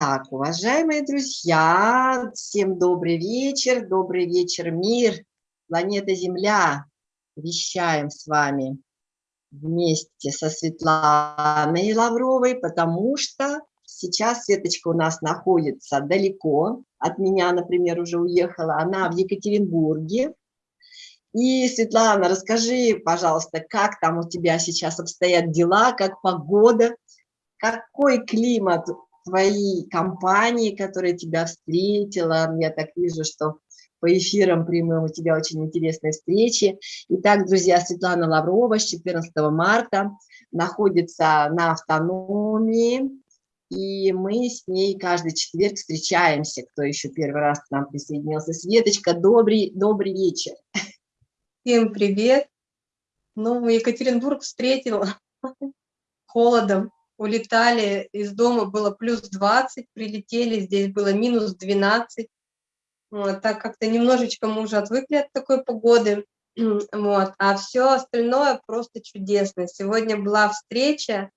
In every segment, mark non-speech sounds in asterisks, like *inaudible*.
Так, уважаемые друзья, всем добрый вечер, добрый вечер, мир, планета Земля. Вещаем с вами вместе со Светланой Лавровой, потому что сейчас Светочка у нас находится далеко от меня, например, уже уехала, она в Екатеринбурге. И, Светлана, расскажи, пожалуйста, как там у тебя сейчас обстоят дела, как погода, какой климат твоей компании, которая тебя встретила. Я так вижу, что по эфирам прямым у тебя очень интересные встречи. Итак, друзья, Светлана Лаврова с 14 марта находится на автономии, и мы с ней каждый четверг встречаемся. Кто еще первый раз к нам присоединился? Светочка, добрый, добрый вечер. Всем привет. Ну, Екатеринбург встретила *laughs* холодом улетали из дома, было плюс 20, прилетели, здесь было минус 12. Вот, так как-то немножечко мы уже отвыкли от такой погоды. *clears throat* Вот, а все остальное просто чудесно. Сегодня была встреча,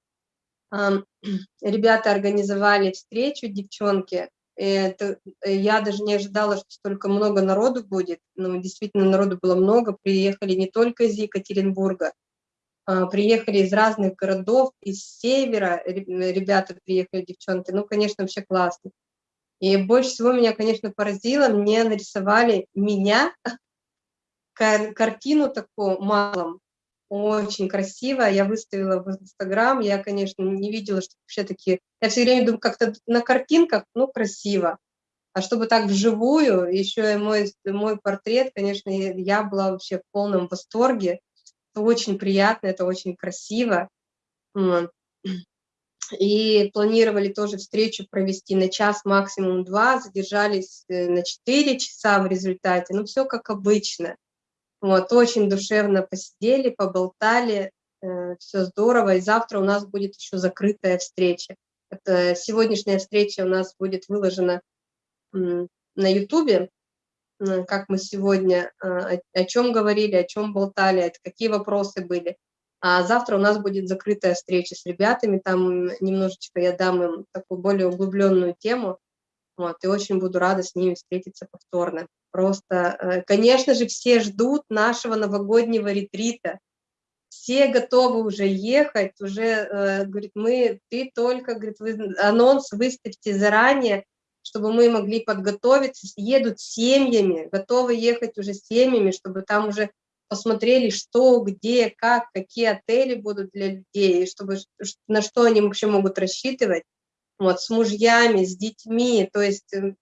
*clears throat* ребята организовали встречу, девчонки. Это, я даже не ожидала, что столько много народу будет. Но действительно, народу было много. Приехали не только из Екатеринбурга, приехали из разных городов, из севера, ребята приехали, девчонки, ну, конечно, вообще классно. И больше всего меня, конечно, поразило, мне нарисовали меня, *laughs* картину такую малом, очень красиво, я выставила в Инстаграм, я, конечно, не видела, что вообще такие, я все время думаю, как-то на картинках, ну, красиво, а чтобы так вживую, еще и мой, мой портрет, конечно, я была вообще в полном восторге, это очень приятно, это очень красиво. И планировали тоже встречу провести на час, максимум два, задержались э, на четыре часа в результате, ну все как обычно. Вот, очень душевно посидели, поболтали, э, все здорово, и завтра у нас будет еще закрытая встреча. Это сегодняшняя встреча у нас будет выложена на ютубе, как мы сегодня, а, о чем говорили, о чем болтали, какие вопросы были. А завтра у нас будет закрытая встреча с ребятами, там немножечко я дам им такую более углубленную тему, вот, и очень буду рада с ними встретиться повторно. Просто, э, конечно же, все ждут нашего новогоднего ретрита, все готовы уже ехать, уже, э, говорит, мы, ты только, говорит, вы, анонс выставьте заранее, чтобы мы могли подготовиться, едут семьями, готовы ехать уже семьями, чтобы там уже посмотрели, что, где, как, какие отели будут для людей, чтобы, на что они вообще могут рассчитывать, вот, с мужьями, с детьми, то есть э,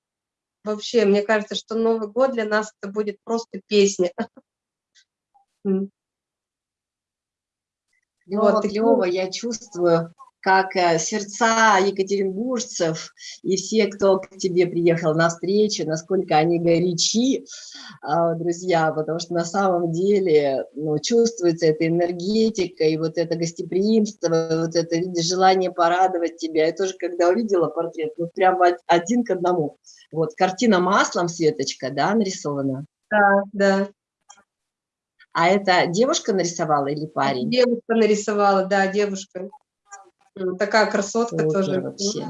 вообще, мне кажется, что Новый год для нас это будет просто песня. *laughs* Клево, вот, клево, я чувствую, как э, сердца екатеринбуржцев и все, кто к тебе приехал на встречу, насколько они горячи, а, друзья, потому что на самом деле ну, чувствуется эта энергетика и вот это гостеприимство, вот это желание порадовать тебя. Я тоже, когда увидела портрет, ну прям один к одному. Вот, картина маслом, Светочка, да, нарисована? Да, да. А это девушка нарисовала или парень? Девушка нарисовала, да, девушка. Такая красотка вот тоже. Вообще.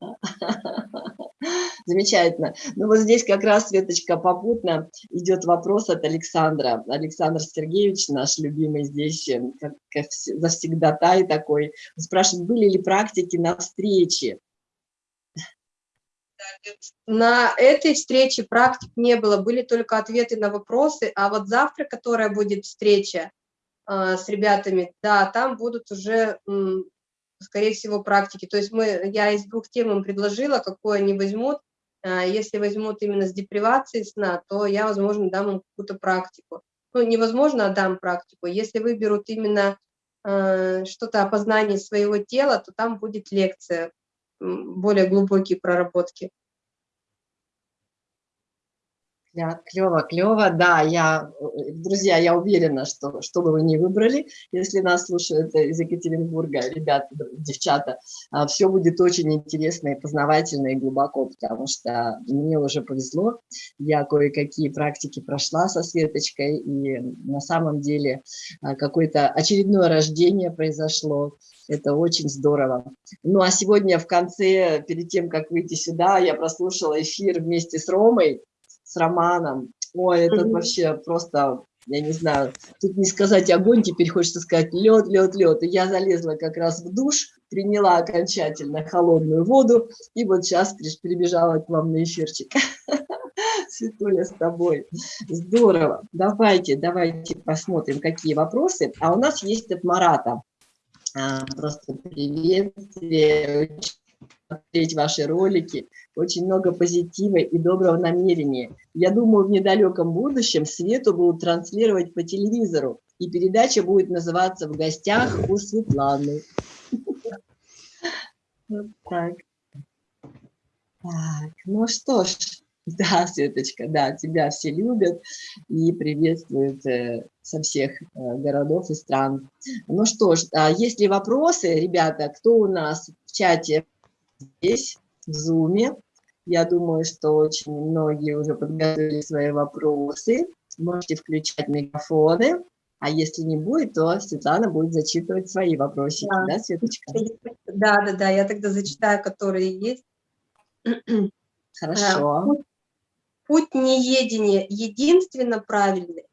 *laughs* Замечательно. Ну вот здесь как раз, Светочка, попутно идет вопрос от Александра. Александр Сергеевич, наш любимый здесь, э, как, как завсегда тай такой, спрашивает, были ли практики на встрече? На этой встрече практик не было, были только ответы на вопросы, а вот завтра, которая будет встреча, с ребятами, да, там будут уже, скорее всего, практики. То есть мы, я из двух тем им предложила, какую они возьмут. А, если возьмут именно с депривацией сна, то я, возможно, дам им какую-то практику. Ну, невозможно, а дам практику. Если выберут именно а, что-то о познании своего тела, то там будет лекция, более глубокие проработки. Клево, клево, да, я, друзья, я уверена, что что бы вы ни выбрали, если нас слушают из Екатеринбурга, ребята, девчата, а, все будет очень интересно и познавательно и глубоко, потому что мне уже повезло, я кое-какие практики прошла со Светочкой, и на самом деле а, какое-то очередное рождение произошло, это очень здорово. Ну а сегодня в конце, перед тем, как выйти сюда, я прослушала эфир вместе с Ромой, с Романом. Ой, это mm -hmm. вообще просто, я не знаю, тут не сказать огонь, теперь хочется сказать лед, лед, лед. И я залезла как раз в душ, приняла окончательно холодную воду, и вот сейчас прибежала к вам на эфирчик. *laughs* Светуля, с тобой. Здорово. Давайте, давайте посмотрим, какие вопросы. А у нас есть от Марата. А, просто приветствие смотреть ваши ролики, очень много позитива и доброго намерения. Я думаю, в недалеком будущем Свету будут транслировать по телевизору, и передача будет называться «В гостях у Светланы». *laughs* Так. Так, ну что ж, *laughs* да, Светочка, да, тебя все любят и приветствуют э, со всех э, городов и стран. Ну что ж, а есть ли вопросы, ребята, кто у нас в чате здесь, в Zoom. Я думаю, что очень многие уже подготовили свои вопросы. Можете включать микрофоны. А если не будет, то Светлана будет зачитывать свои вопросики, да, да Светочка? Да, да, да, я тогда зачитаю, которые есть. *clears throat* Хорошо. А, путь неедения единственно правильный.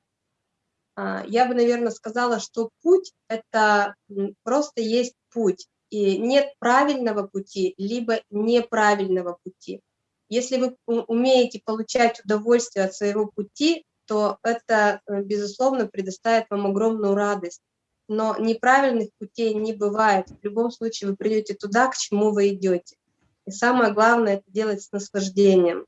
А, я бы, наверное, сказала, что путь – это просто есть путь и нет правильного пути, либо неправильного пути. Если вы умеете получать удовольствие от своего пути, то это, э, безусловно, предоставит вам огромную радость. Но неправильных путей не бывает. В любом случае вы придете туда, к чему вы идете. И самое главное – это делать с наслаждением.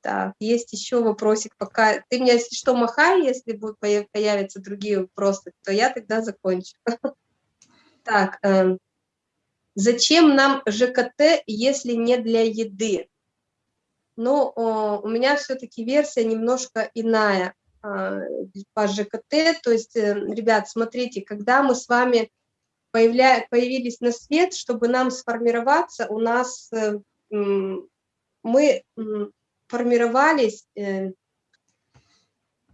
Так, есть еще вопросик, пока ты мне, если что, махай, если будут появятся другие вопросы, то я тогда закончу. *laughs* Так, эм, зачем нам ЖКТ, если не для еды? Ну, у меня все-таки версия немножко иная а, по ЖКТ, то есть, э, ребят, смотрите, когда мы с вами появля... появились на свет, чтобы нам сформироваться, у нас э, мы формировались, э,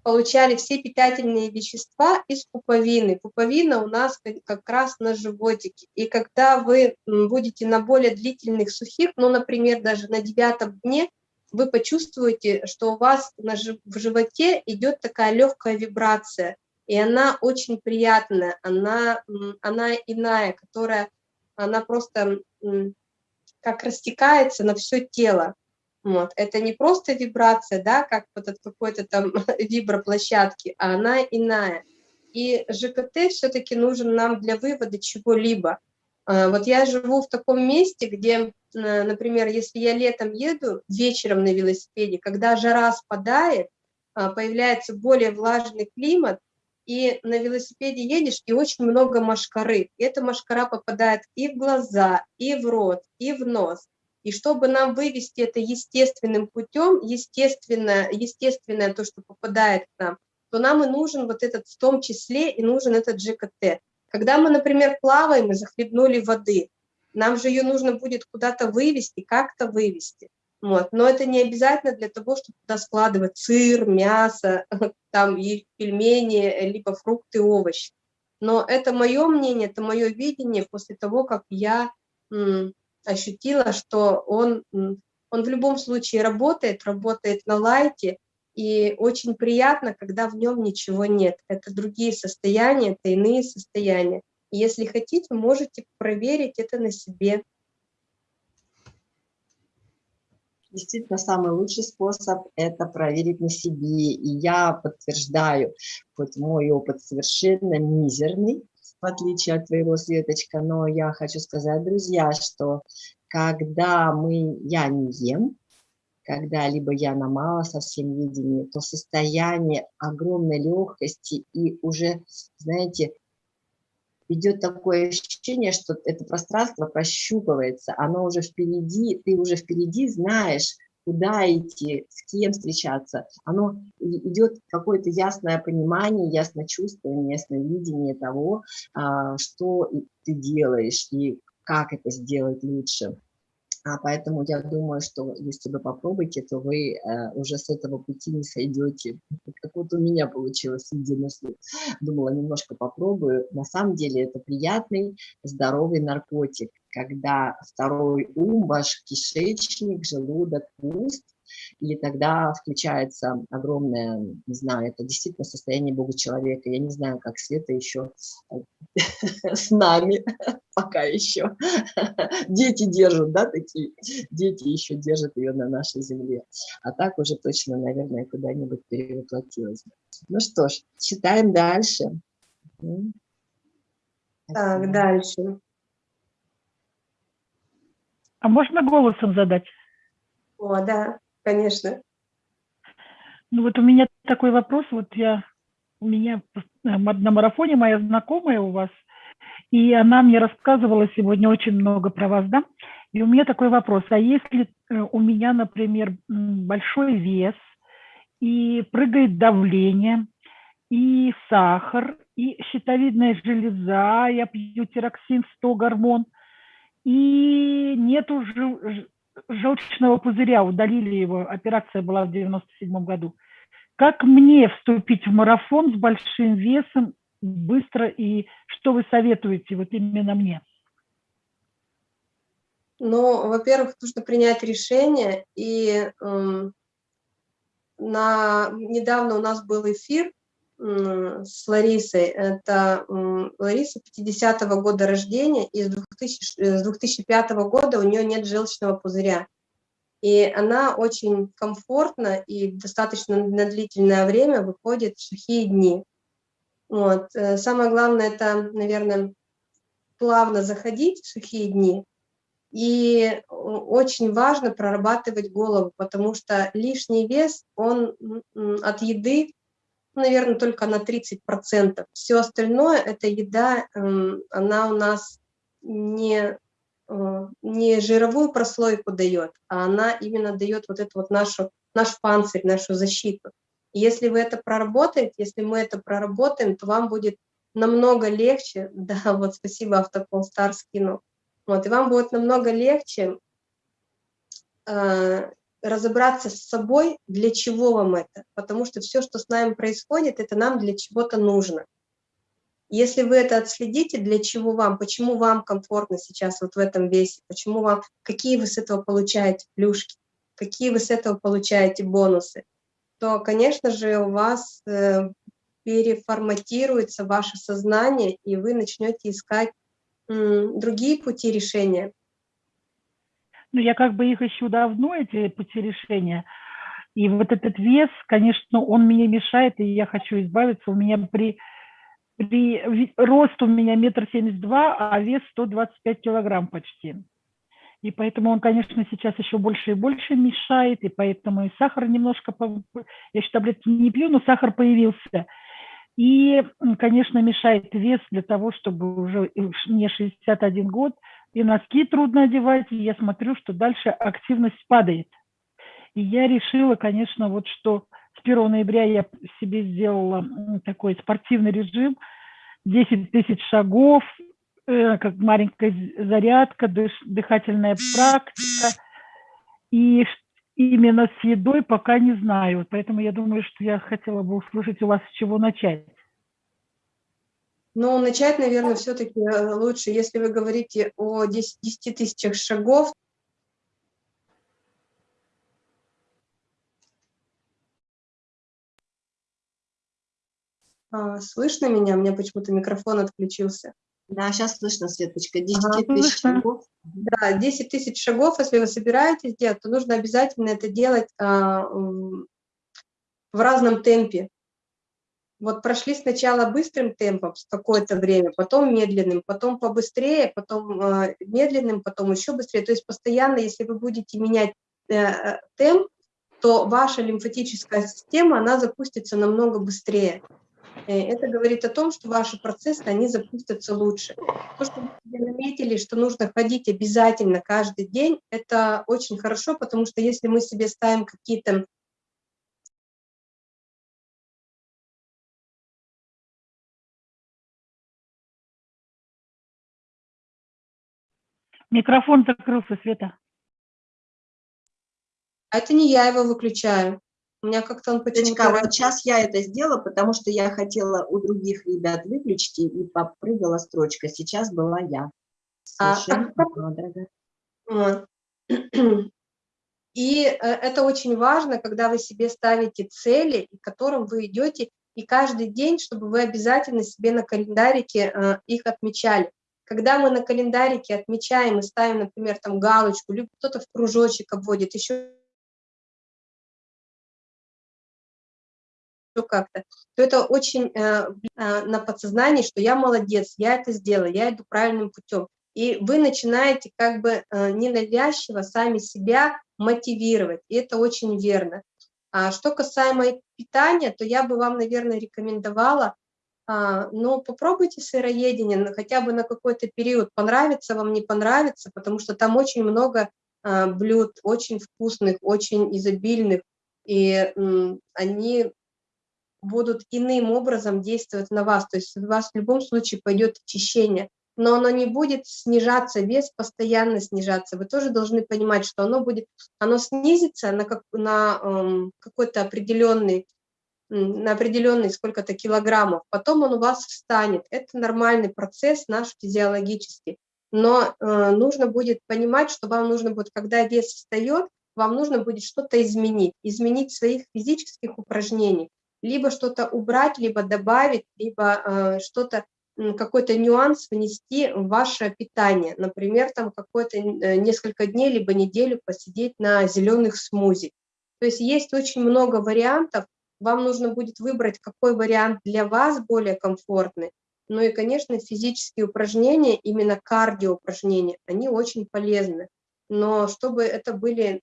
получали все питательные вещества из пуповины. Пуповина у нас как раз на животике. И когда вы будете на более длительных сухих, ну, например, даже на девятом дне, вы почувствуете, что у вас в животе идет такая легкая вибрация, и она очень приятная, она, она иная, которая, она просто как растекается на все тело. Вот. Это не просто вибрация, да, как вот от какой-то там *laughs* виброплощадки, а она иная. И ЖКТ все-таки нужен нам для вывода чего-либо. А, вот я живу в таком месте, где, например, если я летом еду вечером на велосипеде, когда жара спадает, а, появляется более влажный климат, и на велосипеде едешь, и очень много машкары. И эта машкара попадает и в глаза, и в рот, и в нос. И чтобы нам вывести это естественным путем, естественное, естественное то, что попадает к нам, то нам и нужен вот этот, в том числе и нужен этот ЖКТ. Когда мы, например, плаваем и захлебнули воды, нам же ее нужно будет куда-то вывести, как-то вывести. Вот. Но это не обязательно для того, чтобы туда складывать сыр, мясо, *laughs* там и пельмени, либо фрукты, овощи. Но это мое мнение, это мое видение после того, как я ощутила, что он, он в любом случае работает, работает на лайте, и очень приятно, когда в нем ничего нет. Это другие состояния, это иные состояния. Если хотите, можете проверить это на себе. Действительно, самый лучший способ – это проверить на себе. И я подтверждаю, хоть мой опыт совершенно мизерный, в отличие от твоего, Светочка, но я хочу сказать, друзья, что когда мы, я не ем, когда либо я на мало совсем едении, то состояние огромной легкости и уже, знаете, идет такое ощущение, что это пространство прощупывается, оно уже впереди, ты уже впереди знаешь, куда идти, с кем встречаться. Оно идет какое-то ясное понимание, ясное чувствование, ясное видение того, а, что ты делаешь и как это сделать лучше. А поэтому я думаю, что если вы попробуете, то вы э, уже с этого пути не сойдете. Как вот у меня получилось единожды. Думала, немножко попробую. На самом деле это приятный, здоровый наркотик, когда второй ум, ваш кишечник, желудок пуст, и тогда включается огромное, не знаю, это действительно состояние Бога человека. Я не знаю, как Света еще *laughs* с нами, *laughs* пока еще. *laughs* Дети держат, да, такие, дети еще держат ее на нашей земле. А так уже точно, наверное, куда-нибудь перевоплотилась. Ну что ж, читаем дальше. Так, дальше. А можно голосом задать? О, да. Конечно. Ну вот у меня такой вопрос, вот я, у меня на марафоне моя знакомая у вас, и она мне рассказывала сегодня очень много про вас, да? И у меня такой вопрос, а если э, у меня, например, большой вес, и прыгает давление, и сахар, и щитовидная железа, я пью тироксин 100 гормон, и нету желчного пузыря, удалили его, операция была в 97 году. Как мне вступить в марафон с большим весом быстро и что вы советуете вот именно мне? Ну, во-первых, нужно принять решение, и э, на, недавно у нас был эфир с Ларисой, это э, Лариса 50-го года рождения, и с, 2000, с 2005 года у нее нет желчного пузыря. И она очень комфортно и достаточно на длительное время выходит в сухие дни. Вот. Э, самое главное, это, наверное, плавно заходить в сухие дни. И очень важно прорабатывать голову, потому что лишний вес, он от еды, наверное, только на 30%. Все остальное, эта еда, эм, она у нас не Э, не жировую прослойку дает, а она именно дает вот эту вот нашу, наш панцирь, нашу защиту. И если вы это проработаете, если мы это проработаем, то вам будет намного легче, *laughs* да, вот спасибо, Автополстар скинул, вот, и вам будет намного легче э, разобраться с собой, для чего вам это, потому что все, что с нами происходит, это нам для чего-то нужно. Если вы это отследите, для чего вам, почему вам комфортно сейчас вот в этом весе, почему вам, какие вы с этого получаете плюшки, какие вы с этого получаете бонусы, то, конечно же, у вас э, переформатируется ваше сознание, и вы начнете искать другие пути решения. Ну, я как бы их ищу давно, эти пути решения. И вот этот вес, конечно, он мне мешает, и я хочу избавиться. У меня при при, рост у меня метр семьдесят два, а вес 125 килограмм почти. И поэтому он, конечно, сейчас еще больше и больше мешает, и поэтому и сахар немножко, я еще таблетки не пью, но сахар появился. И, конечно, мешает вес для того, чтобы уже мне 61 год, и носки трудно одевать, и я смотрю, что дальше активность падает. И я решила, конечно, вот что с 1 ноября я себе сделала такой спортивный режим, 10 тысяч шагов, э, как маленькая зарядка, дыхательная практика. И именно с едой пока не знаю. Поэтому я думаю, что я хотела бы услышать у вас, с чего начать. Ну, начать, наверное, все-таки э, лучше, если вы говорите о 10, 10 тысячах шагов, А, слышно меня? У меня почему-то микрофон отключился. Да, сейчас слышно, Светочка. 10 ага, тысяч шагов. Да, 10 тысяч шагов, если вы собираетесь делать, то нужно обязательно это делать а, в разном темпе. Вот прошли сначала быстрым темпом какое-то время, потом медленным, потом побыстрее, потом э, медленным, потом еще быстрее. То есть постоянно, если вы будете менять э темп, то ваша лимфатическая система, она запустится намного быстрее. Э, это говорит о том, что ваши процессы, они запустятся лучше. То, что вы наметили, что нужно ходить обязательно каждый день, это очень хорошо, потому что если мы себе ставим какие-то Микрофон закрылся, Света. А это не я его выключаю. У меня как-то он почему-то... вот сейчас я это сделала, потому что я хотела у других ребят выключить, и попрыгала строчка. Сейчас была я. А, вот. И э, это очень важно, когда вы себе ставите цели, к которым вы идете, и каждый день, чтобы вы обязательно себе на календарике э, их отмечали. Когда мы на календарике отмечаем и ставим, например, там галочку, либо кто-то в кружочек обводит, еще как-то, то это очень э, э, на подсознании, что я молодец, я это сделала, я иду правильным путем. И вы начинаете как бы э, ненавязчиво сами себя мотивировать, и это очень верно. А что касаемо питания, то я бы вам, наверное, рекомендовала, а, ну, попробуйте сыроедение хотя бы на какой-то период, понравится вам, не понравится, потому что там очень много а, блюд, очень вкусных, очень изобильных, и они будут иным образом действовать на вас. То есть у вас в любом случае пойдет очищение, но оно не будет снижаться, вес постоянно снижаться. Вы тоже должны понимать, что оно будет, оно снизится на, как, на эм, какой-то определенный, на определенный сколько-то килограммов, потом он у вас встанет. Это нормальный процесс наш физиологический. Но э, нужно будет понимать, что вам нужно будет, когда вес встает, вам нужно будет что-то изменить, изменить своих физических упражнений либо что-то убрать, либо добавить, либо э, что-то, какой-то нюанс внести в ваше питание. Например, там какое-то э, несколько дней, либо неделю посидеть на зеленых смузи. То есть есть очень много вариантов, вам нужно будет выбрать, какой вариант для вас более комфортный. Ну и, конечно, физические упражнения, именно кардиоупражнения, они очень полезны. Но чтобы это были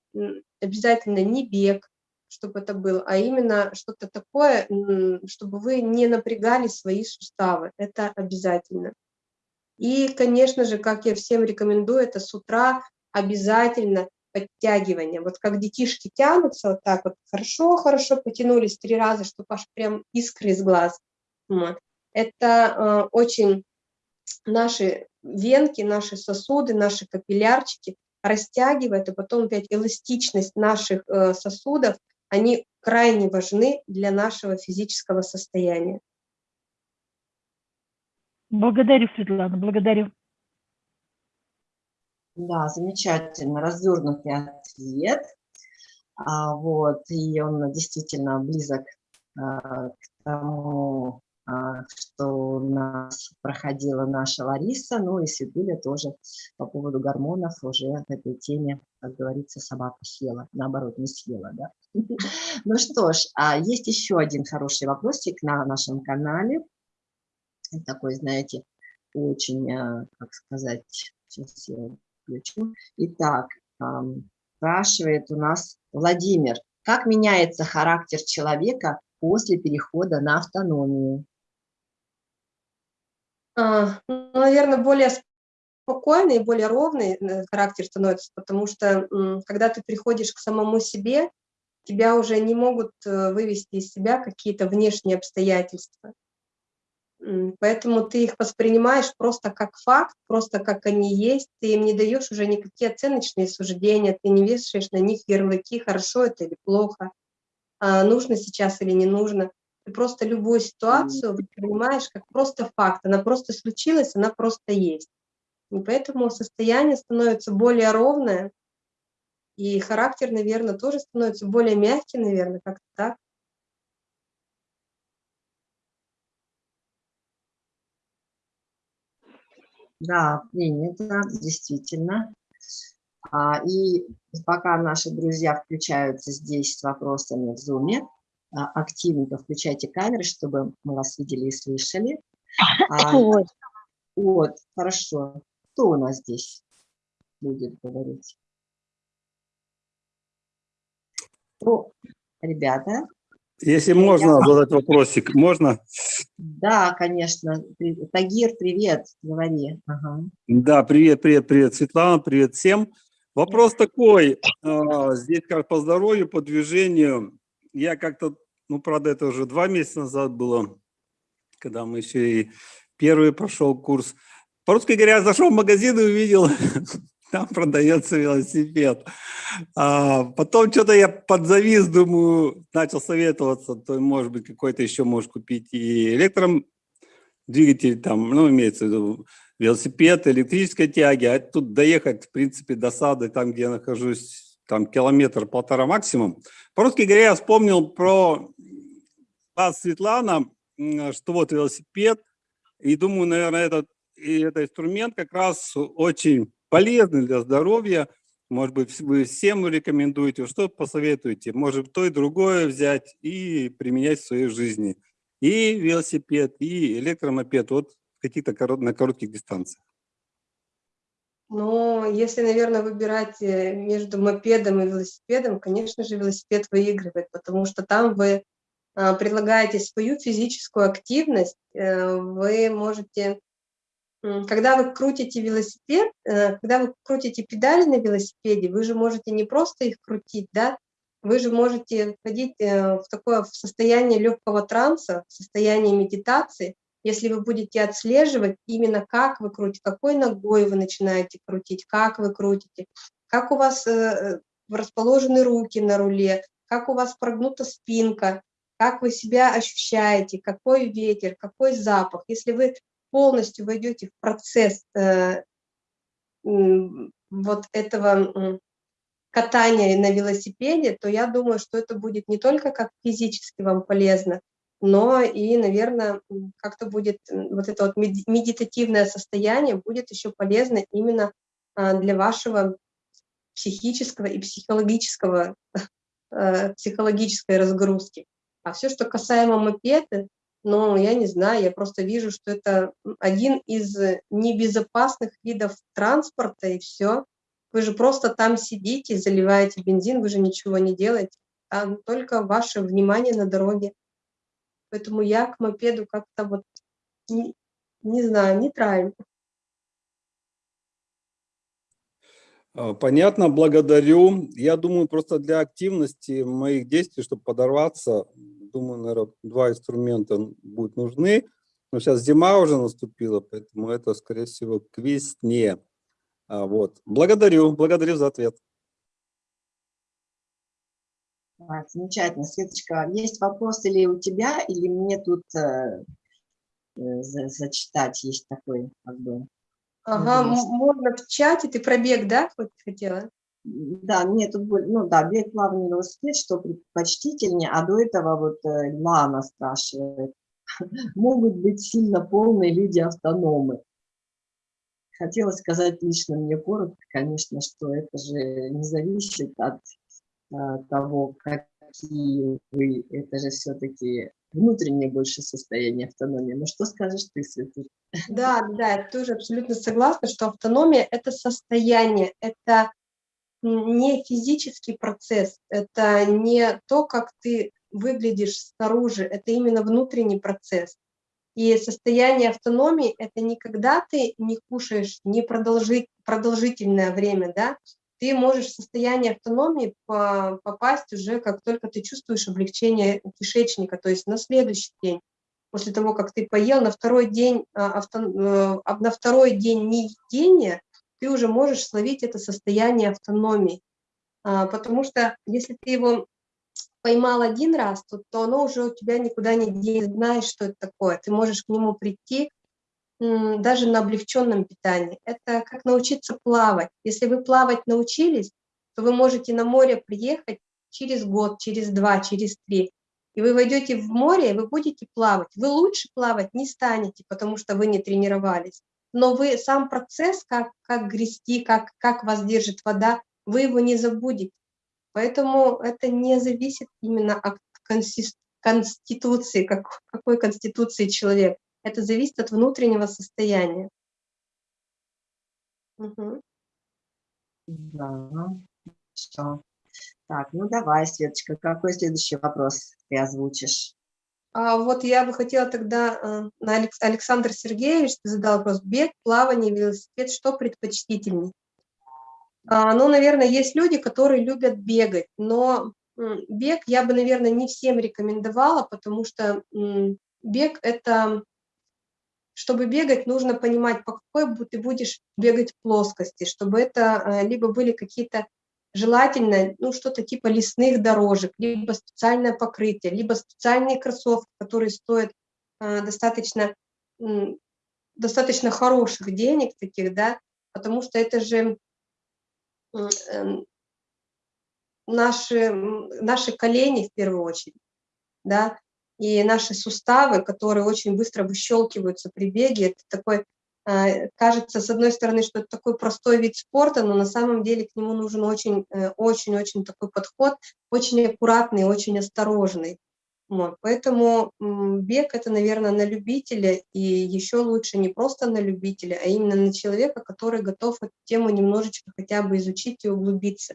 обязательно не бег, чтобы это было, а именно что-то такое, чтобы вы не напрягали свои суставы. Это обязательно. И, конечно же, как я всем рекомендую, это с утра обязательно подтягивание. Вот как детишки тянутся вот так вот, хорошо-хорошо потянулись три раза, чтобы аж прям искры из глаз. Это э, очень наши венки, наши сосуды, наши капиллярчики растягивает, и потом опять эластичность наших э, сосудов они крайне важны для нашего физического состояния. Благодарю, Светлана, благодарю. Да, замечательно, развернутый ответ. А, вот, и он действительно близок а, к тому, а, что у нас проходила наша Лариса, ну и Светуля тоже по поводу гормонов уже в этой теме, как говорится, собака съела, наоборот, не съела, да. *laughs* Ну что ж, а есть еще один хороший вопросик на нашем канале, такой, знаете, очень, а, как сказать, сейчас я включу. Итак, спрашивает у нас Владимир, как меняется характер человека после перехода на автономию? А, ну, наверное, более спокойный и более ровный э, характер становится, потому что когда ты приходишь к самому себе, тебя уже не могут э, вывести из себя какие-то внешние обстоятельства. Поэтому ты их воспринимаешь просто как факт, просто как они есть, ты им не даешь уже никакие оценочные суждения, ты не вешаешь на них ярлыки, хорошо это или плохо, а нужно сейчас или не нужно. Ты просто любую ситуацию воспринимаешь как просто факт. Она просто случилась, она просто есть. И поэтому состояние становится более ровное, и характер, наверное, тоже становится более мягким, наверное, как-то так. Да, принято, действительно. А, и пока наши друзья включаются здесь с вопросами в Zoom, а, активненько включайте камеры, чтобы мы вас видели и слышали. А, вот. вот, хорошо. Кто у нас здесь будет говорить? Ну, ребята, Если можно задать вопросик, можно? Да, конечно. Тагир, привет, говори. Ага. Да, привет, привет, привет, Светлана, привет всем. Вопрос такой, а, здесь как по здоровью, по движению. Я как-то, ну, правда, это уже два месяца назад было, когда мы еще и первый прошел курс. По-русски говоря, зашел в магазин и увидел, *laughs* там продается велосипед. А потом что-то я подзавис, думаю, начал советоваться, то, может быть, какой-то еще можешь купить и электром двигатель, там, ну, имеется в виду велосипед, электрической тяги, а тут доехать, в принципе, до сада, там, где я нахожусь, там километр-полтора максимум. По-русски говоря, я вспомнил про вас, Светлана, что вот велосипед, и думаю, наверное, этот, и этот инструмент как раз очень полезный для здоровья. Может быть, вы всем рекомендуете, что посоветуете? Может, то и другое взять и применять в своей жизни. И велосипед, и электромопед. Вот каких-то корот, на коротких дистанциях? Ну, если, наверное, выбирать э, между мопедом и велосипедом, конечно же, велосипед выигрывает, потому что там вы а, предлагаете свою физическую активность, э, вы можете, когда вы крутите велосипед, э, когда вы крутите педали на велосипеде, вы же можете не просто их крутить, да, вы же можете входить в такое в состояние легкого транса, в состояние медитации, если вы будете отслеживать именно как вы крутите, какой ногой вы начинаете крутить, как вы крутите, как у вас э, расположены руки на руле, как у вас прогнута спинка, как вы себя ощущаете, какой ветер, какой запах. Если вы полностью войдете в процесс э, вот этого катания на велосипеде, то я думаю, что это будет не только как физически вам полезно, но и, наверное, как-то будет вот это вот медитативное состояние будет еще полезно именно а, для вашего психического и психологического, *laughs* э, психологической разгрузки. А все, что касаемо мопеда, ну, я не знаю, я просто вижу, что это один из небезопасных видов транспорта, и все. Вы же просто там сидите, заливаете бензин, вы же ничего не делаете, а только ваше внимание на дороге. Поэтому я к мопеду как-то вот, не, не знаю, нейтрально. А, понятно, благодарю. Я думаю, просто для активности моих действий, чтобы подорваться, думаю, наверное, два инструмента будут нужны. Но сейчас зима уже наступила, поэтому это, скорее всего, к весне. А, вот. Благодарю, благодарю за ответ. А, замечательно. Светочка, есть вопрос или у тебя, или мне тут э, э за, зачитать есть такой, как бы. Ага, можно в чате, ты про бег, да, хотела? Да, мне тут, ну да, бег плавный велосипед, что предпочтительнее, а до этого вот э, Лана спрашивает, *laughs* могут быть сильно полные люди-автономы. Хотела сказать лично мне коротко, конечно, что это же не зависит от а, того, какие вы, это же все-таки внутреннее больше состояние автономии. Ну что скажешь ты, Светлана? Да, да, я тоже абсолютно согласна, что автономия – это состояние, это не физический процесс, это не то, как ты выглядишь снаружи, это именно внутренний процесс. И состояние автономии – это не когда ты не кушаешь не продолжить, продолжительное время, да, ты можешь в состояние автономии попасть уже, как только ты чувствуешь облегчение кишечника, то есть на следующий день, после того, как ты поел, на второй день, а, авто, э, на второй день неедения ты уже можешь словить это состояние автономии. А, потому что если ты его поймал один раз, то, то оно уже у тебя никуда не денется, знаешь, что это такое. Ты можешь к нему прийти даже на облегченном питании. Это как научиться плавать. Если вы плавать научились, то вы можете на море приехать через год, через два, через три. И вы войдете в море, и вы будете плавать. Вы лучше плавать не станете, потому что вы не тренировались. Но вы сам процесс, как, как грести, как, как вас держит вода, вы его не забудете. Поэтому это не зависит именно от конституции, как, какой конституции человек. Это зависит от внутреннего состояния. Угу. Да, все. Так, ну давай, Светочка, какой следующий вопрос ты озвучишь. А вот я бы хотела тогда, э, на Алекс, Александр Сергеевич задал вопрос, бег, плавание, велосипед, что предпочтительней? А, ну, наверное, есть люди, которые любят бегать, но бег я бы, наверное, не всем рекомендовала, потому что бег – это, чтобы бегать, нужно понимать, по какой ты будешь бегать плоскости, чтобы это э, либо были какие-то желательно ну, что-то типа лесных дорожек, либо специальное покрытие, либо специальные кроссовки, которые стоят э, достаточно, э, достаточно хороших денег таких, да, потому что это же э, наши, наши колени в первую очередь, да, и наши суставы, которые очень быстро выщелкиваются при беге, это такой кажется, с одной стороны, что это такой простой вид спорта, но на самом деле к нему нужен очень-очень-очень э, такой подход, очень аккуратный, очень осторожный. Вот. Поэтому бег – это, наверное, на любителя, и еще лучше не просто на любителя, а именно на человека, который готов эту тему немножечко хотя бы изучить и углубиться.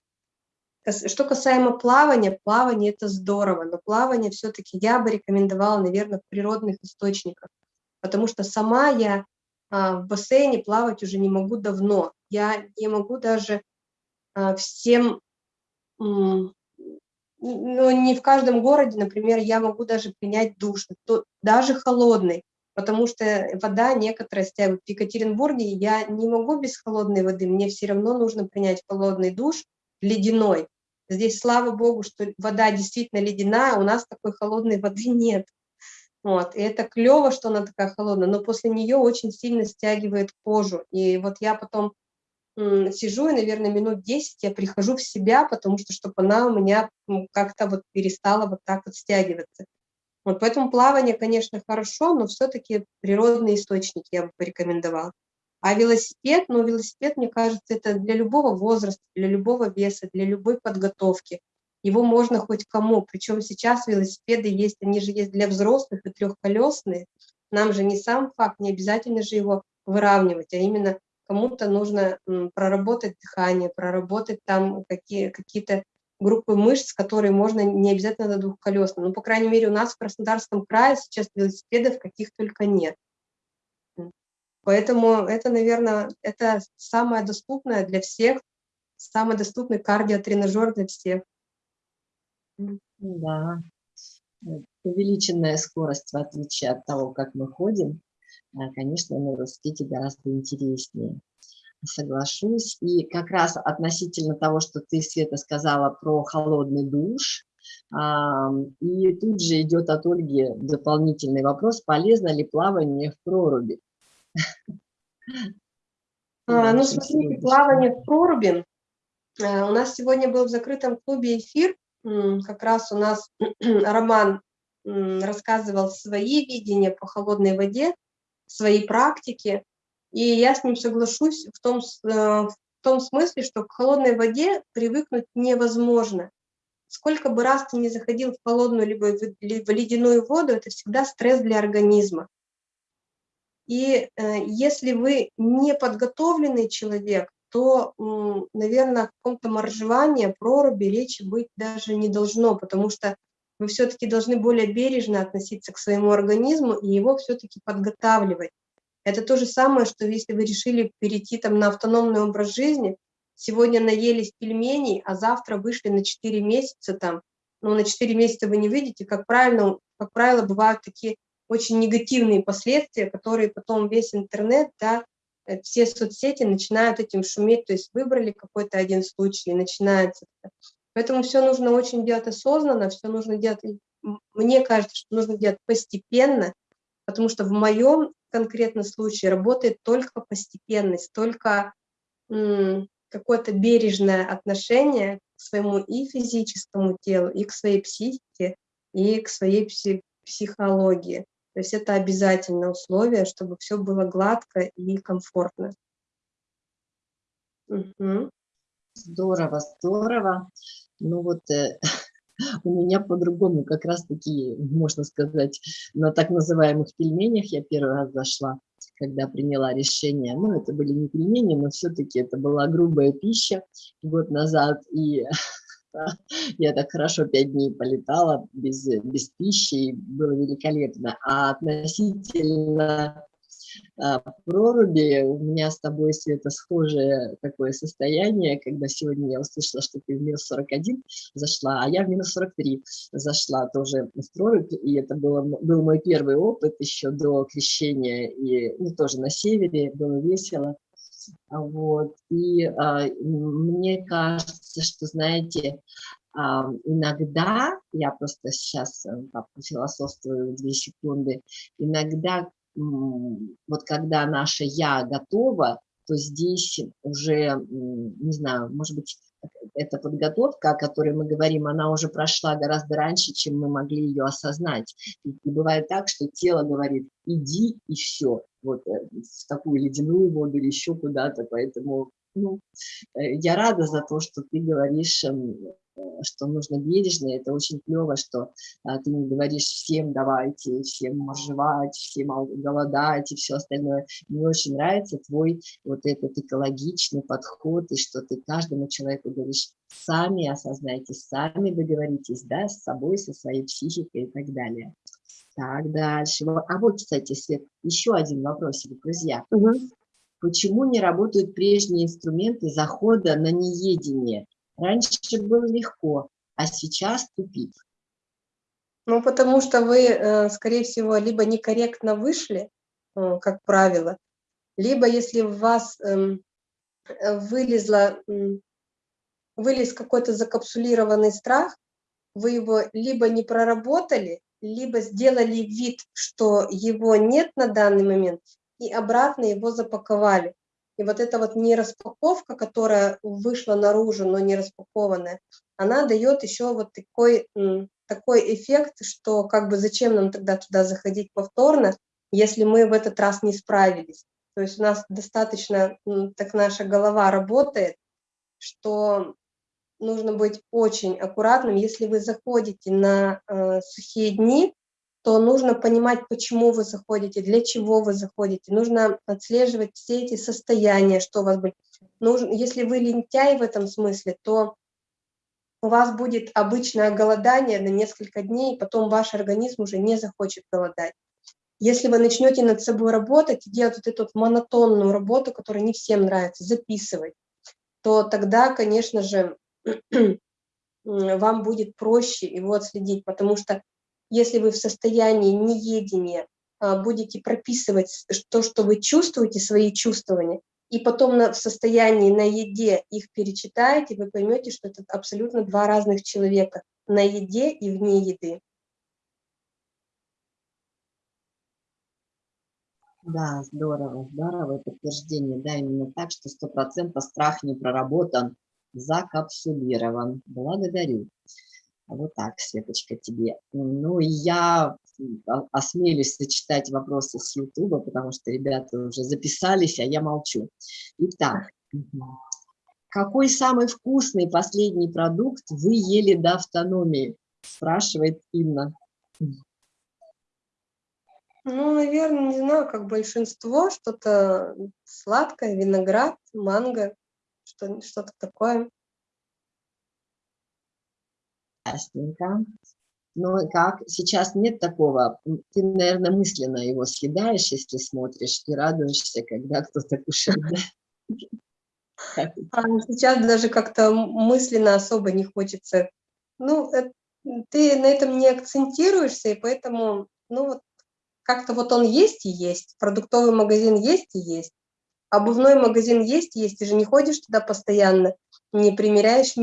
Что касаемо плавания, плавание – это здорово, но плавание все-таки я бы рекомендовала, наверное, в природных источниках, потому что сама я в бассейне плавать уже не могу давно. Я не могу даже а, всем, ну, не в каждом городе, например, я могу даже принять душ, даже холодный, потому что вода некоторая стягивает. В Екатеринбурге я не могу без холодной воды, мне все равно нужно принять холодный душ, ледяной. Здесь, слава богу, что вода действительно ледяная, у нас такой холодной воды нет. Вот, и это клево, что она такая холодная, но после нее очень сильно стягивает кожу. И вот я потом сижу, и, наверное, минут 10 я прихожу в себя, потому что, чтобы она у меня как-то вот перестала вот так вот стягиваться. Вот поэтому плавание, конечно, хорошо, но все-таки природные источники я бы порекомендовала. А велосипед, ну, велосипед, мне кажется, это для любого возраста, для любого веса, для любой подготовки его можно хоть кому. Причем сейчас велосипеды есть, они же есть для взрослых и трехколесные. Нам же не сам факт, не обязательно же его выравнивать, а именно кому-то нужно проработать дыхание, проработать там какие, какие-то группы мышц, которые можно не обязательно на двухколесном. Ну, по крайней мере, у нас в Краснодарском крае сейчас велосипедов каких только нет. Поэтому это, наверное, это самое доступное для всех, самый доступный кардиотренажер для всех. Да, увеличенная скорость, в отличие от того, как мы ходим, а, конечно, на велосипеде гораздо интереснее. Соглашусь. И как раз относительно того, что ты, Света, сказала про холодный душ, и тут же идет от Ольги дополнительный вопрос, полезно ли плавание в проруби? *laughs* А, ну, смотрите, плавание в проруби. А, у нас сегодня был в закрытом клубе эфир как раз у нас *clears throat* Роман рассказывал свои видения по холодной воде, свои практики, и я с ним соглашусь в том, э, в том смысле, что к холодной воде привыкнуть невозможно. Сколько бы раз ты не заходил в холодную либо в ледяную воду, это всегда стресс для организма. И э, если вы не подготовленный человек, то, наверное, о каком-то моржевании, проруби речи быть даже не должно, потому что вы все-таки должны более бережно относиться к своему организму и его все-таки подготавливать. Это то же самое, что если вы решили перейти там на автономный образ жизни, сегодня наелись пельменей, а завтра вышли на 4 месяца там, ну, на 4 месяца вы не выйдете, как правильно, как правило, бывают такие очень негативные последствия, которые потом весь интернет, да, все соцсети начинают этим шуметь, то есть выбрали какой-то один случай, и начинается. Поэтому все нужно очень делать осознанно, все нужно делать, мне кажется, что нужно делать постепенно, потому что в моем конкретном случае работает только постепенность, только какое-то бережное отношение к своему и физическому телу, и к своей психике, и к своей психологии. То есть это обязательное условие, чтобы все было гладко и комфортно. Угу. Здорово, здорово. Ну вот э, *laughs* у меня по-другому как раз-таки, можно сказать, на так называемых пельменях я первый раз зашла, когда приняла решение. Ну, это были не пельмени, но все-таки это была грубая пища год назад. И *laughs* *laughs* Я так хорошо пять дней полетала без, без пищи, и было великолепно. А относительно а, проруби. У меня с тобой, Света, схожее такое состояние, когда сегодня я услышала, что ты в минус 41 зашла, а я в минус 43 зашла тоже в прорубь, и это было, был мой первый опыт еще до крещения, и ну, тоже на севере, было весело. Вот. И а, мне кажется, что, знаете, а, иногда, я просто сейчас э, философствую две секунды, иногда вот когда наше «я» готово, то здесь уже, не знаю, может быть, эта подготовка, о которой мы говорим, она уже прошла гораздо раньше, чем мы могли ее осознать. И, бывает так, что тело говорит «иди» и все, вот э, в такую ледяную воду или еще куда-то, поэтому ну, э, я рада за то, что ты говоришь эм, что нужно бережно, это очень клево, что а, ты не говоришь всем давайте, всем моржевать, всем голодать и все остальное. Мне очень нравится твой вот этот экологичный подход, и что ты каждому человеку говоришь, сами осознайте, сами договоритесь, да, с собой, со своей психикой и так далее. Так, дальше. А вот, кстати, Свет, еще один вопросик, друзья. Угу. Почему не работают прежние инструменты захода на неедение? Раньше было легко, а сейчас тупик. Ну, потому что вы, э, скорее всего, либо некорректно вышли, э, как правило, либо если в вас эм, э, вылезла, вылез какой-то закапсулированный страх, вы его либо не проработали, либо сделали вид, что его нет на данный момент, и обратно его запаковали. И вот эта вот нераспаковка, которая вышла наружу, но не распакованная, она дает еще вот такой, такой эффект, что как бы зачем нам тогда туда заходить повторно, если мы в этот раз не справились. То есть у нас достаточно, так наша голова работает, что нужно быть очень аккуратным. Если вы заходите на э, сухие дни, то нужно понимать, почему вы заходите, для чего вы заходите. Нужно отслеживать все эти состояния, что у вас будет. Нужно, если вы лентяй в этом смысле, то у вас будет обычное голодание на несколько дней, потом ваш организм уже не захочет голодать. Если вы начнете над собой работать и делать вот эту вот монотонную работу, которая не всем нравится, записывать, то тогда, конечно же, *clears throat* вам будет проще его отследить, потому что если вы в состоянии неедения а, будете прописывать то, что вы чувствуете, свои чувствования, и потом на, в состоянии на еде их перечитаете, вы поймете, что это абсолютно два разных человека на еде и вне еды. Да, здорово, здорово подтверждение, да, именно так, что сто процентов страх не проработан, закапсулирован. Благодарю. Вот так, Светочка, тебе. Ну, я осмелюсь зачитать вопросы с Ютуба, потому что ребята уже записались, а я молчу. Итак, какой самый вкусный последний продукт вы ели до автономии? Спрашивает Инна. Ну, наверное, не знаю, как большинство, что-то сладкое, виноград, манго, что-то такое. Ясненько. Ну как, сейчас нет такого, ты, наверное, мысленно его съедаешь, если смотришь, и радуешься, когда кто-то кушает. А сейчас даже как-то мысленно особо не хочется. Ну, э, ты на этом не акцентируешься, и поэтому, ну вот, как-то вот он есть и есть, продуктовый магазин есть и есть, обувной магазин есть и есть, ты же не ходишь туда постоянно, не примеряешь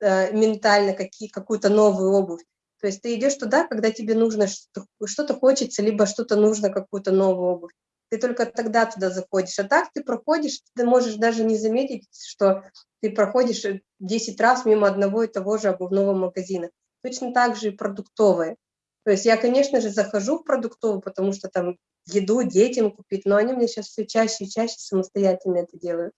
Э, ментально какие, какую-то новую обувь. То есть ты идешь туда, когда тебе нужно что-то хочется, либо что-то нужно, какую-то новую обувь. Ты только тогда туда заходишь. А так ты проходишь, ты можешь даже не заметить, что ты проходишь 10 раз мимо одного и того же обувного магазина. Точно так же и продуктовые. То есть я, конечно же, захожу в продуктовую, потому что там еду детям купить, но они мне сейчас все чаще и чаще самостоятельно это делают.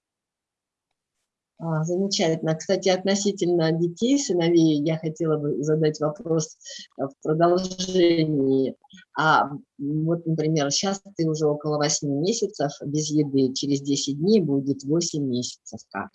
А, замечательно. Кстати, относительно детей, сыновей, я хотела бы задать вопрос э, в продолжении. А вот, например, сейчас ты уже около 8 месяцев без еды, через 10 дней будет 8 месяцев как?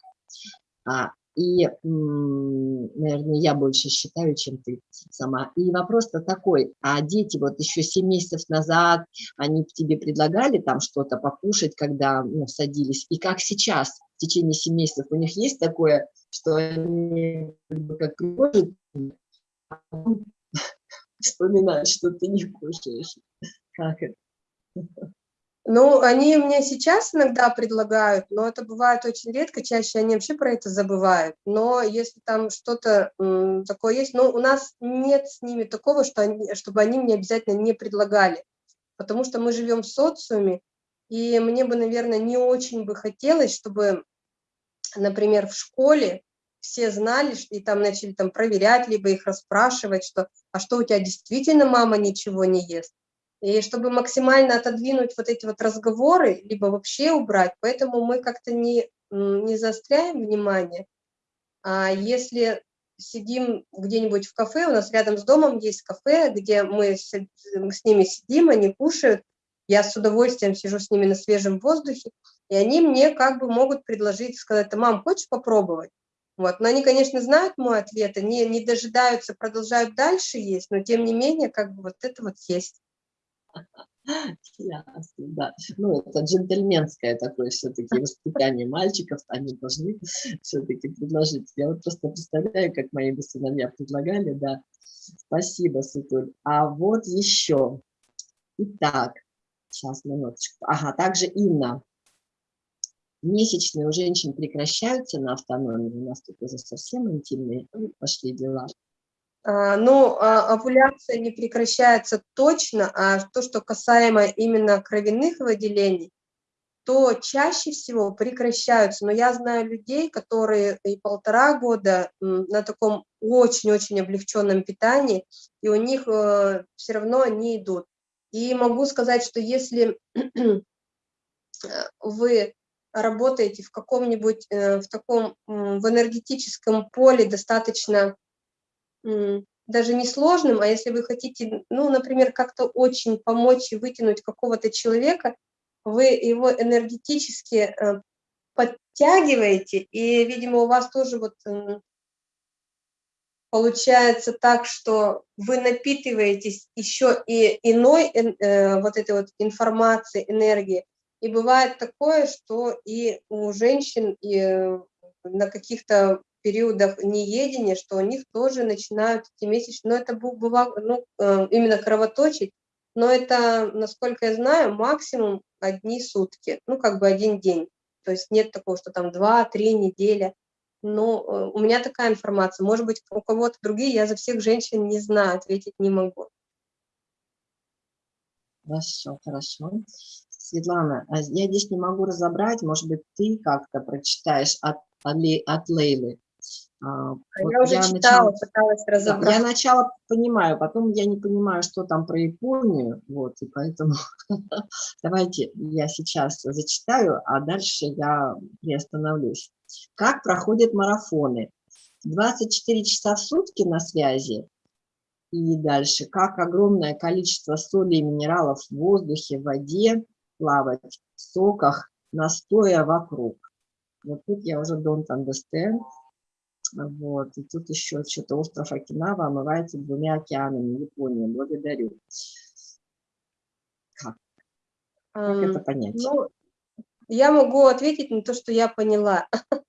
А И, наверное, я больше считаю, чем ты сама. И вопрос-то такой, а дети вот еще 7 месяцев назад, они тебе предлагали там что-то покушать, когда ну, садились? И как сейчас, течение 7 месяцев, у них есть такое, что они как приходят, *laughs* вспоминают, что ты не кушаешь? Как это? Ну, они мне сейчас иногда предлагают, но это бывает очень редко, чаще они вообще про это забывают. Но если там что-то такое есть, ну, у нас нет с ними такого, что они, чтобы они мне обязательно не предлагали, потому что мы живем в социуме, и мне бы, наверное, не очень бы хотелось, чтобы, например, в школе все знали, и там начали там проверять, либо их расспрашивать, что, а что у тебя действительно мама ничего не ест? И чтобы максимально отодвинуть вот эти вот разговоры, либо вообще убрать, поэтому мы как-то не, не заостряем внимание. А если сидим где-нибудь в кафе, у нас рядом с домом есть кафе, где мы с, с ними сидим, они кушают, я с удовольствием сижу с ними на свежем воздухе, и они мне как бы могут предложить, сказать, мам, хочешь попробовать? Вот. Но они, конечно, знают мой ответ, они не дожидаются, продолжают дальше есть, но тем не менее, как бы вот это вот есть. Ясно, да. Ну, это джентльменское такое все-таки воспитание мальчиков, они должны все-таки предложить. Я вот просто представляю, как мои бы сыновья предлагали, да. Спасибо, Сутуль. А вот еще. Итак, сейчас, минуточку. Ага, также Инна. Месячные у женщин прекращаются на автономии. У нас тут уже совсем интимные пошли дела. А, ну, а, овуляция не прекращается точно, а то, что касаемо именно кровяных выделений, то чаще всего прекращаются. Но я знаю людей, которые и полтора года на таком очень-очень облегченном питании, и у них э, все равно они идут. И могу сказать, что если *clears throat* вы работаете в каком-нибудь, э, в таком, в энергетическом поле достаточно даже не сложным, а если вы хотите, ну, например, как-то очень помочь и вытянуть какого-то человека, вы его энергетически э, подтягиваете, и, видимо, у вас тоже вот получается так, что вы напитываетесь еще и иной э, вот этой вот информации, энергии. И бывает такое, что и у женщин и э, на каких-то периодах неедения, что у них тоже начинают эти месячные, но это бывало, ну, э, именно кровоточить, но это, насколько я знаю, максимум одни сутки, ну, как бы один день. То есть нет такого, что там два-три недели. Но э, у меня такая информация. Может быть, у кого-то другие, я за всех женщин не знаю, ответить не могу. Хорошо, хорошо. Светлана, а я здесь не могу разобрать, может быть, ты как-то прочитаешь от, от Лейлы. А, а вот я уже я читала, начала, пыталась разобрать. Я начало понимаю, потом я не понимаю, что там про Японию, вот, и поэтому *laughs* давайте я сейчас зачитаю, а дальше я приостановлюсь. Как проходят марафоны? 24 часа в сутки на связи, и дальше, как огромное количество соли и минералов в воздухе, в воде плавать, в соках, настоя вокруг. Вот тут я уже don't understand. Вот. И тут еще что-то остров Окинава омывается двумя океанами Япония. Благодарю. Как? Как это понять? Ну, я могу ответить на то, что я поняла. *laughs*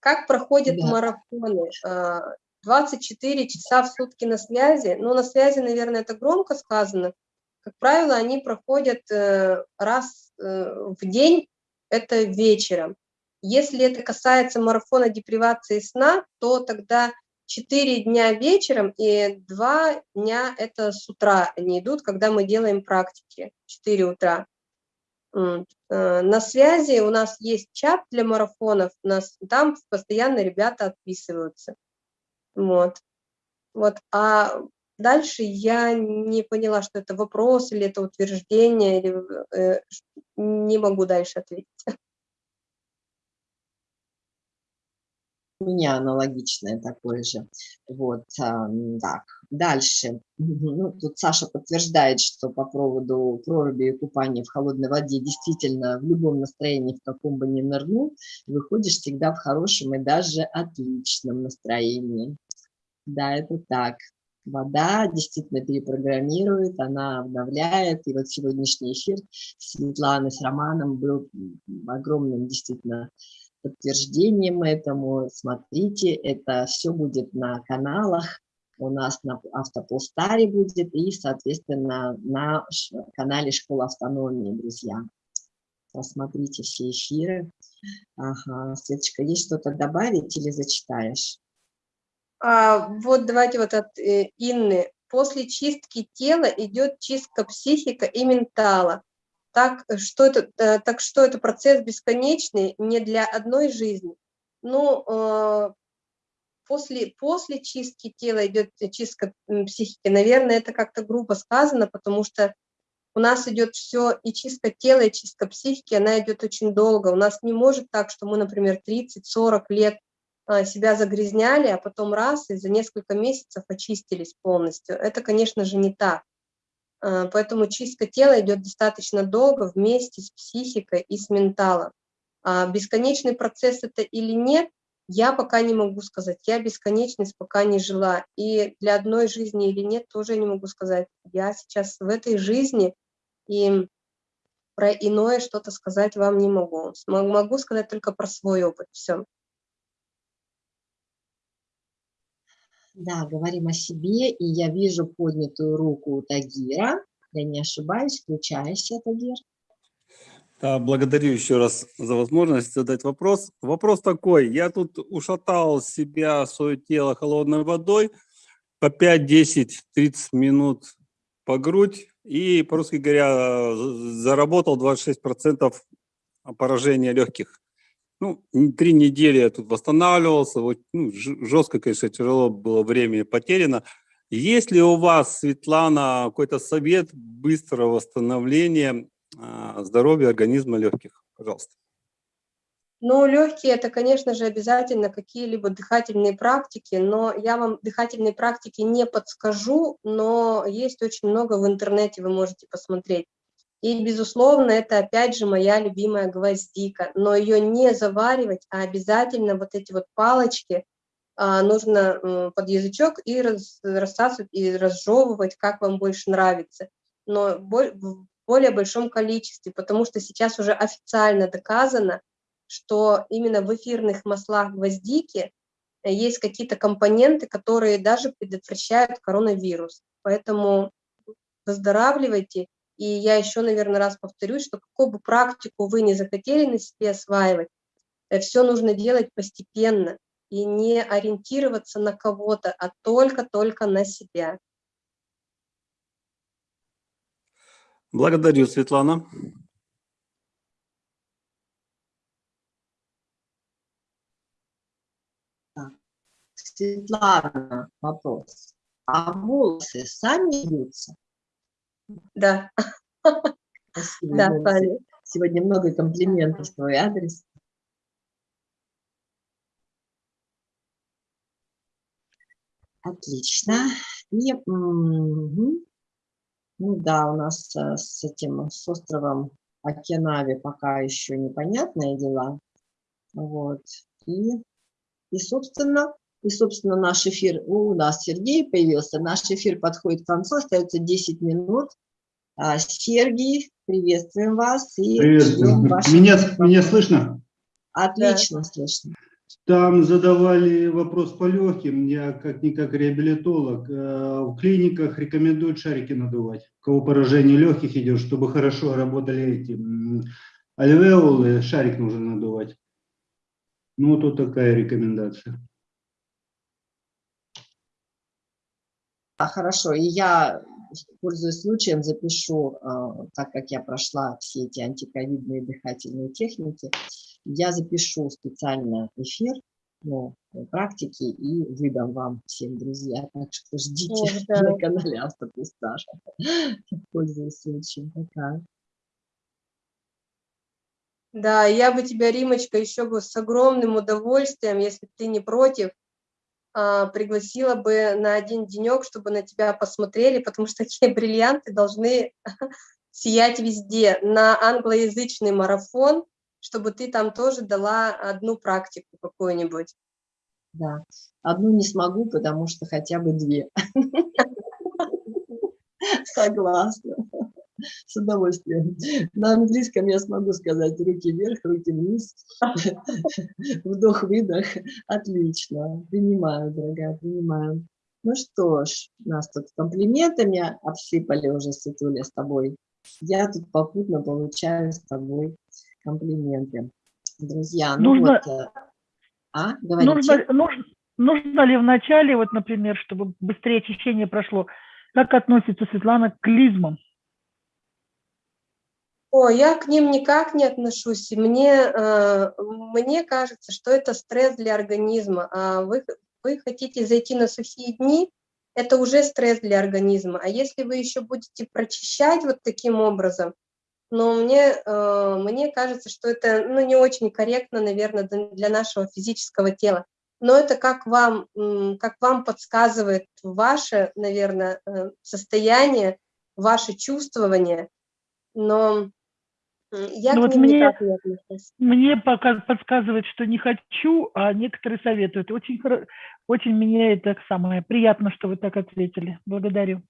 Как проходят да. марафоны? 24 а, часа в сутки на связи. Ну, на связи, наверное, это громко сказано. Как правило, они проходят э, раз э, в день, это вечером. Если это касается марафона депривации сна, то тогда 4 дня вечером и 2 дня это с утра они идут, когда мы делаем практики, 4 утра. Э, на связи у нас есть чат для марафонов, у нас там постоянно ребята отписываются. Вот. Вот. А дальше я не поняла, что это вопрос или это утверждение, или, э, не могу дальше ответить. Меня аналогичное такое же. Вот, а, так, дальше. Ну, тут Саша подтверждает, что по поводу проруби и купания в холодной воде действительно в любом настроении, в каком бы ни нырнул, выходишь всегда в хорошем и даже отличном настроении. Да, это так. Вода действительно перепрограммирует, она обновляет. И вот сегодняшний эфир Светланы с Романом был огромным действительно подтверждением этому. Смотрите, это все будет на каналах. У нас на Автополстаре будет и, соответственно, на канале Школа автономии, друзья. Посмотрите все эфиры. Ага, Светочка, есть что-то добавить или зачитаешь? А, вот давайте вот от э, Инны. После чистки тела идет чистка психика и ментала. Так что это, э, так что это процесс бесконечный не для одной жизни. Ну, э, после, после чистки тела идет чистка психики. Наверное, это как-то грубо сказано, потому что у нас идет все, и чистка тела, и чистка психики, она идет очень долго. У нас не может так, что мы, например, 30-40 лет себя загрязняли, а потом раз, и за несколько месяцев очистились полностью. Это, конечно же, не так. А, поэтому чистка тела идет достаточно долго вместе с психикой и с менталом. А бесконечный процесс это или нет, я пока не могу сказать. Я бесконечность пока не жила. И для одной жизни или нет, тоже не могу сказать. Я сейчас в этой жизни, и про иное что-то сказать вам не могу. Могу сказать только про свой опыт. Все. Да, говорим о себе, и я вижу поднятую руку Тагира. Я не ошибаюсь, включайся, Тагир. Да, благодарю еще раз за возможность задать вопрос. Вопрос такой. Я тут ушатал себя, свое тело холодной водой по 5, 10, 30 минут по грудь. И, по-русски говоря, заработал 26% поражения легких ну, три недели я тут восстанавливался, вот, ну, жестко, конечно, тяжело было времени потеряно. Есть ли у вас, Светлана, какой-то совет быстрого восстановления э, здоровья организма легких? Пожалуйста. Ну, легкие это, конечно же, обязательно какие-либо дыхательные практики, но я вам дыхательные практики не подскажу, но есть очень много в интернете, вы можете посмотреть. И, безусловно, это опять же моя любимая гвоздика, но ее не заваривать, а обязательно вот эти вот палочки а, нужно под язычок и раз, рассасывать, и разжевывать, как вам больше нравится, но в более большом количестве, потому что сейчас уже официально доказано, что именно в эфирных маслах гвоздики есть какие-то компоненты, которые даже предотвращают коронавирус. Поэтому выздоравливайте и я еще, наверное, раз повторюсь, что какую бы практику вы не захотели на себе осваивать, э, все нужно делать постепенно и не ориентироваться на кого-то, а только-только на себя. Благодарю, Светлана. Светлана, вопрос. А волосы сами бьются? Да. Спасибо. Да, Таня. Сегодня много комплиментов в твой адрес. Отлично. И, угу. ну да, у нас э, с этим, с островом Океанави пока еще непонятные дела. Вот. И, и, собственно, и, собственно, наш эфир, у нас Сергей появился, наш эфир подходит к концу, остается 10 минут. А, Сергей, приветствуем вас. И Приветствую. Меня, меня слышно? Отлично да. слышно. Там задавали вопрос по легким. Я как-никак реабилитолог. Э, в клиниках рекомендуют шарики надувать. У кого поражение легких идет, чтобы хорошо работали эти альвеолы, шарик нужно надувать. Ну, вот такая рекомендация. Хорошо, и я, пользуясь случаем, запишу, а, так как я прошла все эти антиковидные дыхательные техники, я запишу специально эфир ну, практики и выдам вам всем, друзья. Так что ждите *laughs* да. на канале Автопустаж. Пользуясь случаем. Пока. Да, я бы тебя, Римочка, еще бы с огромным удовольствием, если ты не против, а, пригласила бы на один денек, чтобы на тебя посмотрели, потому что *laughs* такие бриллианты должны *laughs* сиять везде. На англоязычный марафон, чтобы ты там тоже дала одну практику какую-нибудь. Да, одну не смогу, потому что хотя бы две. *laughs* Согласна. С удовольствием. На английском я смогу сказать руки вверх, руки вниз, *laughs* вдох-выдох. Отлично. Принимаю, дорогая, принимаю. Ну что ж, нас тут комплиментами обсыпали уже, Светуля, с тобой. Я тут попутно получаю с тобой комплименты. Друзья, ну нужно, вот... Э, а, говорите. Нужно, нужно, нужно ли в начале, вот, например, чтобы быстрее очищение прошло, как относится Светлана к клизмам? О, я к ним никак не отношусь. Мне, э, мне кажется, что это стресс для организма. А вы, вы хотите зайти на сухие дни, это уже стресс для организма. А если вы еще будете прочищать вот таким образом, но мне, э, мне кажется, что это ну, не очень корректно, наверное, для нашего физического тела. Но это как вам, как вам подсказывает ваше, наверное, э, состояние, ваше чувствование. Но я ну вот мне. Мне пока подсказывает, что не хочу, а некоторые советуют. Очень, очень мне это самое приятно, что вы так ответили. Благодарю.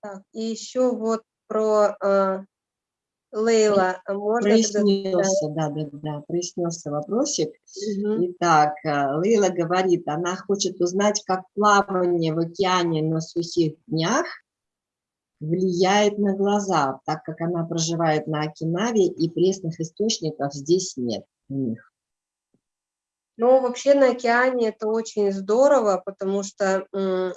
Так, и еще вот про э, Лейла. А можно прояснился, да, да, да, прояснился вопросик. Угу. Итак, э, Лейла говорит, она хочет узнать, как плавание в океане на сухих днях влияет на глаза, так как она проживает на Окинаве и пресных источников здесь нет у них. Ну, вообще на океане это очень здорово, потому что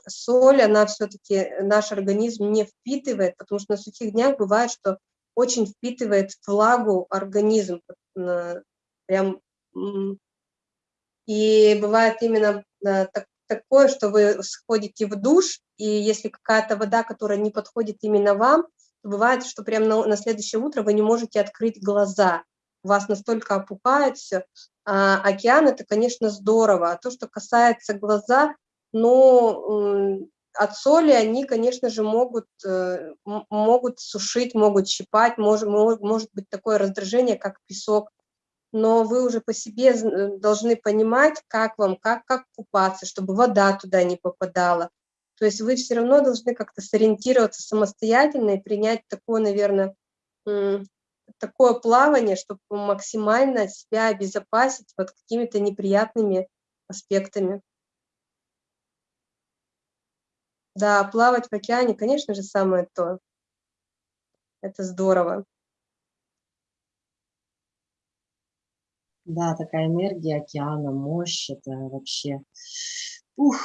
соль, она все-таки наш организм не впитывает, потому что на сухих днях бывает, что очень впитывает влагу организм. Прям, и бывает именно э, так, такое, что вы сходите в душ, и если какая-то вода, которая не подходит именно вам, то бывает, что прямо на, на следующее утро вы не можете открыть глаза, у вас настолько опухает все. А океан – это, конечно, здорово. А то, что касается глаза, ну, от соли они, конечно же, могут, э, могут сушить, могут щипать, может, может быть такое раздражение, как песок но вы уже по себе э, должны понимать, как вам, как, как купаться, чтобы вода туда не попадала. То есть вы все равно должны как-то сориентироваться самостоятельно и принять такое, наверное, такое плавание, чтобы максимально себя обезопасить под какими-то неприятными аспектами. Да, плавать в океане, конечно же, самое то. Это здорово. Да, такая энергия океана, мощь, это вообще... Ух!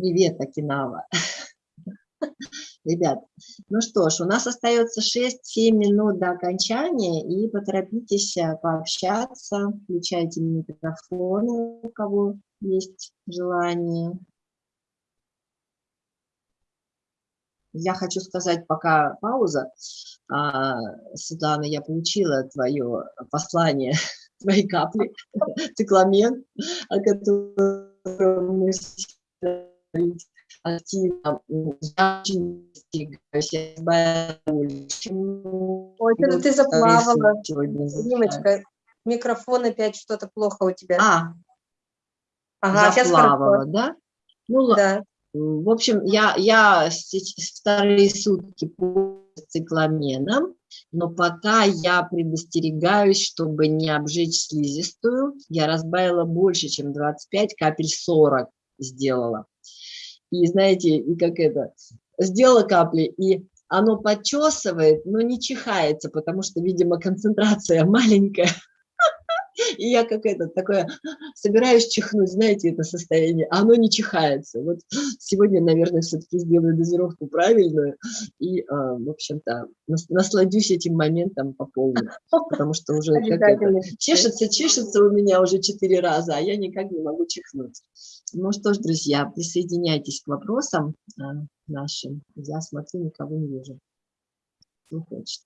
Привет, Окинава! *laughs* Ребят, ну что ж, у нас остается 6-7 минут до окончания, и поторопитесь э, пообщаться, включайте микрофоны, у кого есть желание. Я хочу сказать, пока пауза, а, Светлана, я получила твое послание, *laughs* твои капли, *laughs* цикламен, о котором мы активно. Очень Ой, это ты заплавала. Димочка, микрофон опять что-то плохо у тебя. А, ага, заплавала, да? Ну, да. В общем, я, я вторые сутки по цикламеном, но пока я предостерегаюсь, чтобы не обжечь слизистую. Я разбавила больше, чем 25, капель 40 сделала. И знаете, и как это, сделала капли, и оно подчесывает, но не чихается, потому что, видимо, концентрация *laughs* маленькая. *laughs* И я как это, такое, *gasps* собираюсь чихнуть, знаете, это состояние, а оно не чихается. Вот *gasps* сегодня, наверное, все-таки сделаю дозировку правильную *gasps* и, а, в общем-то, насладюсь этим моментом по полной, *laughs* потому что уже как это, чешется, чешется у меня уже четыре раза, а я никак не могу чихнуть. Ну что ж, друзья, присоединяйтесь к вопросам а, нашим. Я смотрю, никого не вижу. Кто хочет.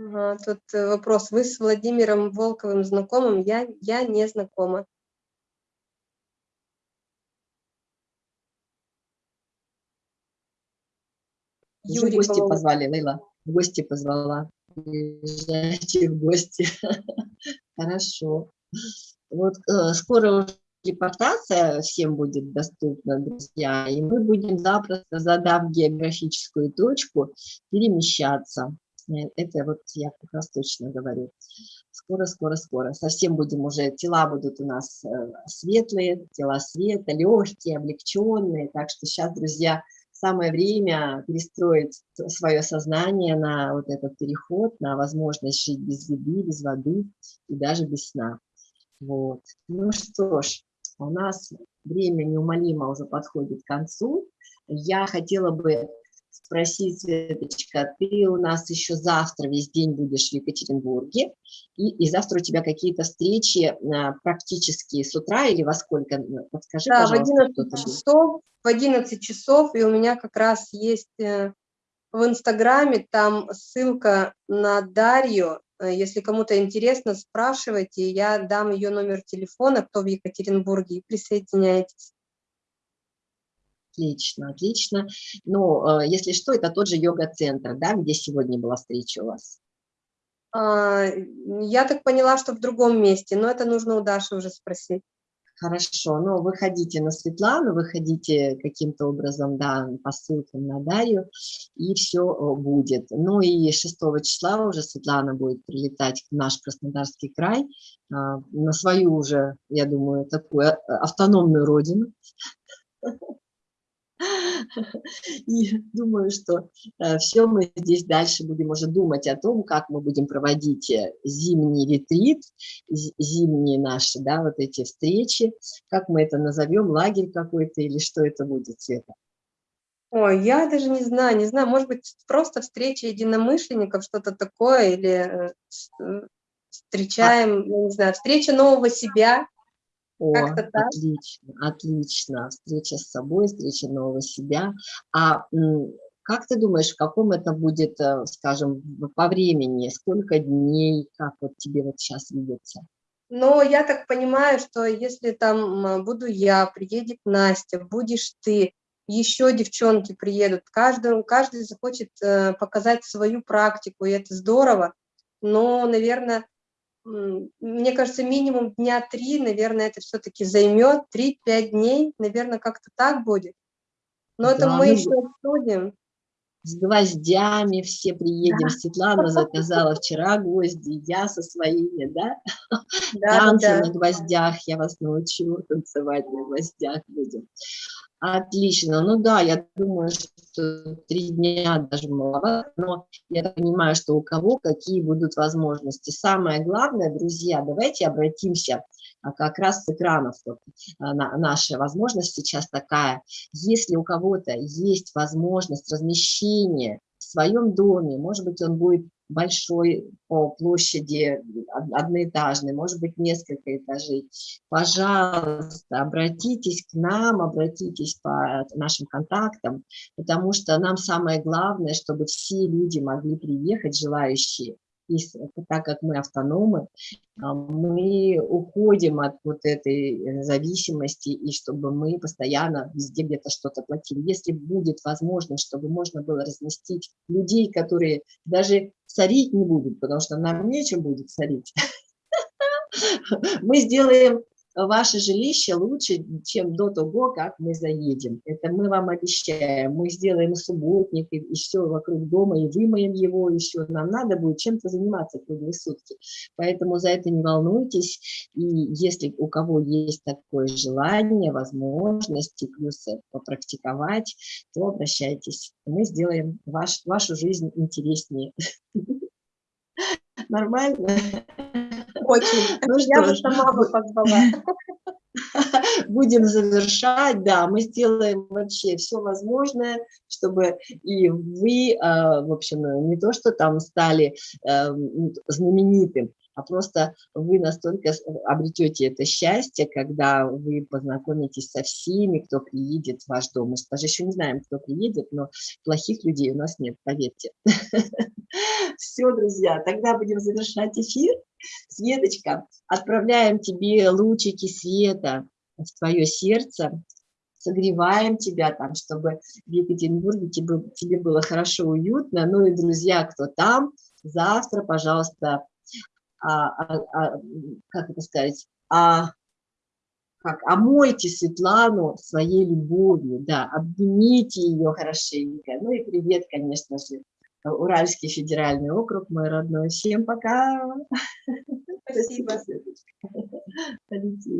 Ага, тут э, вопрос. Вы с Владимиром Волковым знакомым? Я, я не знакома. Уже Юрий, в гости позвали, Лейла. В гости позвала. Приезжайте в гости. *laughs* Хорошо. Вот э, скоро репортация всем будет доступна, друзья, и мы будем запросто, задав географическую точку, перемещаться. Э, это вот я как раз точно говорю. Скоро, скоро, скоро. Совсем будем уже, тела будут у нас э, светлые, тела света, легкие, облегченные. Так что сейчас, друзья, самое время перестроить свое сознание на вот этот переход, на возможность жить без еды, без воды и даже без сна. Вот. Ну что ж, у нас время неумолимо уже подходит к концу. Я хотела бы спросить, Светочка, ты у нас еще завтра весь день будешь в Екатеринбурге, и, и завтра у тебя какие-то встречи а, практически с утра или во сколько? Подскажи, да, пожалуйста. в 11 часов, в 11 часов, и у меня как раз есть э, в Инстаграме там ссылка на Дарью, э, если кому-то интересно, спрашивайте, я дам ее номер телефона, кто в Екатеринбурге, и присоединяйтесь. Отлично, отлично. Ну, если что, это тот же йога-центр, да, где сегодня была встреча у вас? А, я так поняла, что в другом месте, но это нужно у Даши уже спросить. Хорошо, ну, выходите на Светлану, выходите каким-то образом, да, по ссылкам на Дарью, и все э, будет. Ну и 6 числа уже Светлана будет прилетать в наш Краснодарский край, а, на свою уже, я думаю, такую э, автономную родину. *laughs* И думаю, что э, все мы здесь дальше будем уже думать о том, как мы будем проводить э, зимний ретрит, зимние наши, да, вот эти встречи, как мы это назовем, лагерь какой-то или что это будет, Света? Ой, я даже не знаю, не знаю, может быть, просто встреча единомышленников, что-то такое, или э, встречаем, а... не знаю, встреча нового себя, о, отлично, отлично. Встреча с собой, встреча нового себя. А как ты думаешь, в каком это будет, э, скажем, по времени? Сколько дней, как вот тебе вот сейчас видится? Ну, я так понимаю, что если там буду я, приедет Настя, будешь ты, еще девчонки приедут, каждый, каждый захочет э, показать свою практику, и это здорово. Но, наверное, мне кажется, минимум дня три, наверное, это все-таки займет, 3-5 дней, наверное, как-то так будет. Но да, это мы ну, еще обсудим. С гвоздями все приедем. Да. Светлана заказала вчера гвозди, я со своими, да? да Танцы да. на гвоздях, я вас научу танцевать на гвоздях будем. Отлично. Ну да, я думаю, что три дня даже маловато, но я понимаю, что у кого какие будут возможности. Самое главное, друзья, давайте обратимся а, как раз с экранов. Вот, а, на, наша возможность сейчас такая. Если у кого-то есть возможность размещения своем доме, может быть, он будет большой по площади, одноэтажный, может быть, несколько этажей, пожалуйста, обратитесь к нам, обратитесь по нашим контактам, потому что нам самое главное, чтобы все люди могли приехать, желающие, и так как мы автономы, а, мы уходим от вот этой э, зависимости, и чтобы мы постоянно везде где-то что-то платили. Если будет возможность, чтобы можно было разместить людей, которые даже сорить не будут, потому что нам нечем будет сорить, *laughs* мы сделаем ваше жилище лучше, чем до того, как мы заедем. Это мы вам обещаем. Мы сделаем субботник и, и все вокруг дома, и вымоем его еще. Нам надо будет чем-то заниматься круглые сутки. Поэтому за это не волнуйтесь. И если у кого есть такое желание, возможности, плюсы попрактиковать, то обращайтесь. Мы сделаем ваш, вашу жизнь интереснее. *laughs* *laughs* Нормально? *laughs* Очень. Ну Я бы сама бы позвала. *laughs* будем завершать, да, мы сделаем вообще все возможное, чтобы и вы, а, в общем, не то, что там стали эм, знаменитым, а просто вы настолько с- обретете это счастье, когда вы познакомитесь со всеми, кто приедет в ваш дом. Мы же даже еще не знаем, кто приедет, но плохих людей у нас нет, поверьте. *laughs* Все, друзья, тогда будем завершать эфир. Светочка, отправляем тебе лучики света в твое сердце, согреваем тебя там, чтобы в Екатеринбурге тебе было хорошо, уютно. Ну и, друзья, кто там, завтра, пожалуйста, а, а- а, как это сказать, а, как, омойте Светлану своей любовью, да, обнимите ее хорошенько. Ну и привет, конечно же, Уральский федеральный округ, мой родной. Всем пока. Спасибо. Светочка. Полетели.